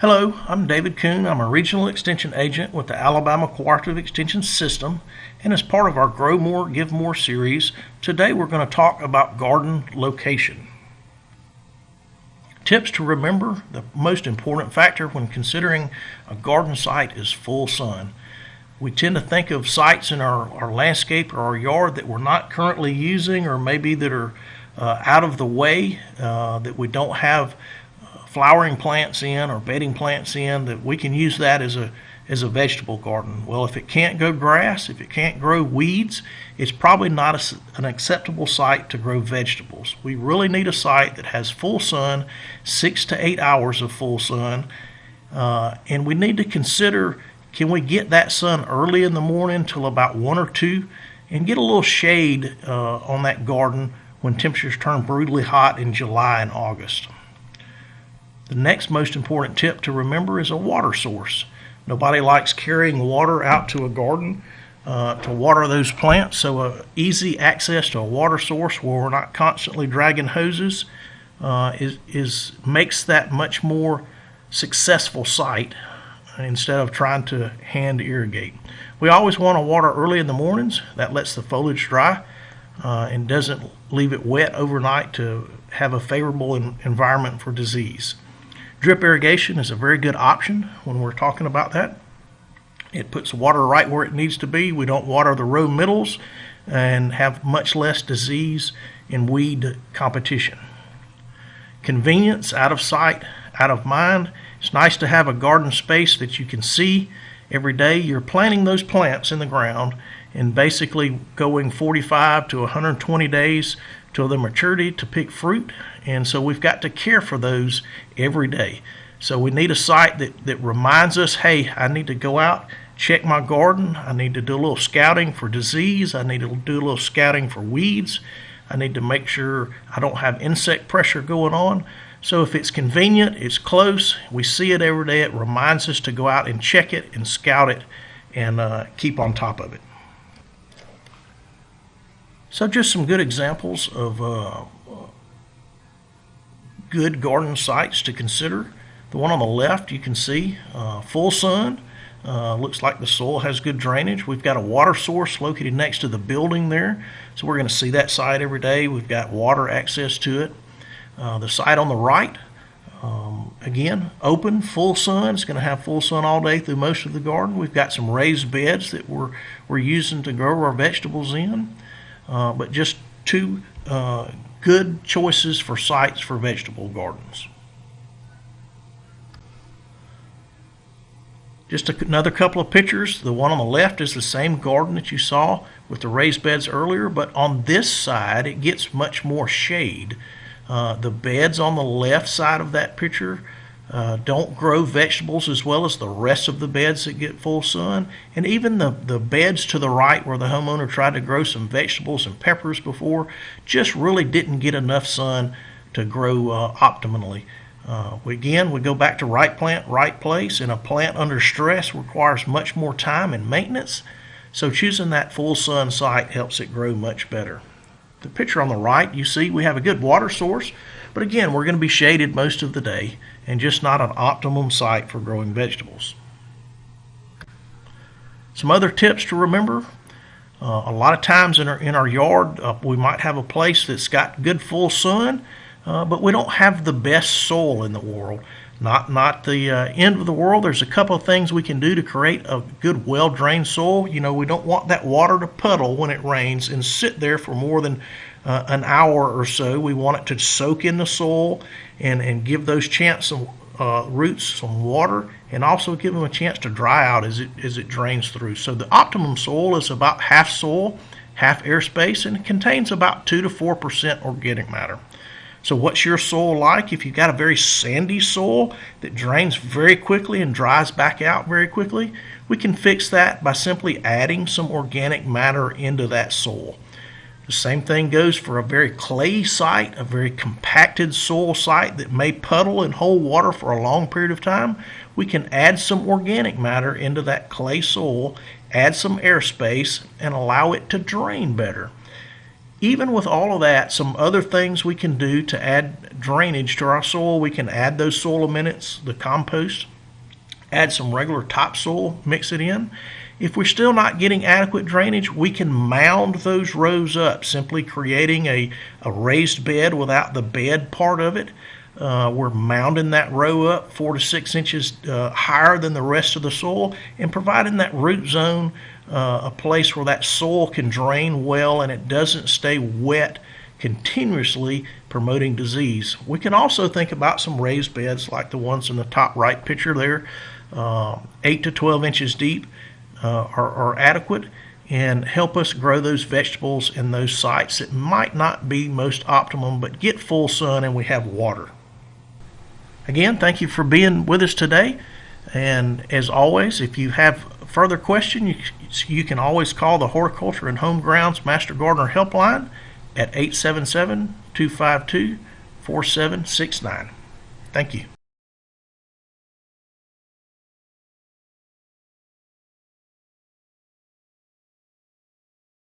Hello, I'm David Koon. I'm a regional extension agent with the Alabama Cooperative Extension System. And as part of our Grow More, Give More series, today we're going to talk about garden location. Tips to remember the most important factor when considering a garden site is full sun. We tend to think of sites in our, our landscape or our yard that we're not currently using or maybe that are uh, out of the way, uh, that we don't have flowering plants in or bedding plants in that we can use that as a as a vegetable garden. Well, if it can't grow grass, if it can't grow weeds, it's probably not a, an acceptable site to grow vegetables. We really need a site that has full sun, six to eight hours of full sun, uh, and we need to consider can we get that sun early in the morning till about one or two, and get a little shade uh, on that garden when temperatures turn brutally hot in July and August. The next most important tip to remember is a water source. Nobody likes carrying water out to a garden uh, to water those plants, so easy access to a water source where we're not constantly dragging hoses uh, is, is makes that much more successful site instead of trying to hand irrigate. We always want to water early in the mornings. That lets the foliage dry uh, and doesn't leave it wet overnight to have a favorable environment for disease. Drip irrigation is a very good option when we're talking about that. It puts water right where it needs to be. We don't water the row middles and have much less disease and weed competition. Convenience, out of sight, out of mind. It's nice to have a garden space that you can see every day. You're planting those plants in the ground and basically going 45 to 120 days till their maturity to pick fruit. And so we've got to care for those every day. So we need a site that, that reminds us, hey, I need to go out, check my garden. I need to do a little scouting for disease. I need to do a little scouting for weeds. I need to make sure I don't have insect pressure going on. So if it's convenient, it's close, we see it every day, it reminds us to go out and check it and scout it and uh, keep on top of it. So just some good examples of uh, good garden sites to consider. The one on the left you can see uh, full sun. Uh, looks like the soil has good drainage. We've got a water source located next to the building there. So we're going to see that site every day. We've got water access to it. Uh, the site on the right, um, again, open, full sun. It's going to have full sun all day through most of the garden. We've got some raised beds that we're, we're using to grow our vegetables in. Uh, but just two uh, good choices for sites for vegetable gardens. Just another couple of pictures. The one on the left is the same garden that you saw with the raised beds earlier, but on this side it gets much more shade. Uh, the beds on the left side of that picture uh, don't grow vegetables as well as the rest of the beds that get full sun. And even the, the beds to the right where the homeowner tried to grow some vegetables and peppers before just really didn't get enough sun to grow uh, optimally. Uh, again, we go back to right plant, right place, and a plant under stress requires much more time and maintenance. So choosing that full sun site helps it grow much better. The picture on the right, you see we have a good water source, but again, we're going to be shaded most of the day and just not an optimum site for growing vegetables. Some other tips to remember. Uh, a lot of times in our, in our yard, uh, we might have a place that's got good full sun, uh, but we don't have the best soil in the world. Not, not the uh, end of the world. There's a couple of things we can do to create a good, well drained soil. You know, we don't want that water to puddle when it rains and sit there for more than uh, an hour or so. We want it to soak in the soil and, and give those chance some uh, roots some water and also give them a chance to dry out as it as it drains through. So the optimum soil is about half soil, half airspace, and it contains about two to four percent organic matter. So what's your soil like? If you've got a very sandy soil that drains very quickly and dries back out very quickly, we can fix that by simply adding some organic matter into that soil. The same thing goes for a very clay site, a very compacted soil site that may puddle and hold water for a long period of time. We can add some organic matter into that clay soil, add some airspace, and allow it to drain better. Even with all of that, some other things we can do to add drainage to our soil, we can add those soil amendments, the compost, add some regular topsoil, mix it in. If we're still not getting adequate drainage, we can mound those rows up, simply creating a, a raised bed without the bed part of it. Uh, we're mounding that row up four to six inches uh, higher than the rest of the soil and providing that root zone uh, a place where that soil can drain well and it doesn't stay wet continuously promoting disease. We can also think about some raised beds like the ones in the top right picture there, 8 to 12 inches deep uh, are, are adequate and help us grow those vegetables in those sites that might not be most optimum but get full sun and we have water. Again, thank you for being with us today. And as always, if you have further questions, you, you can always call the Horticulture and Home Grounds Master Gardener Helpline at 877 252 4769. Thank you.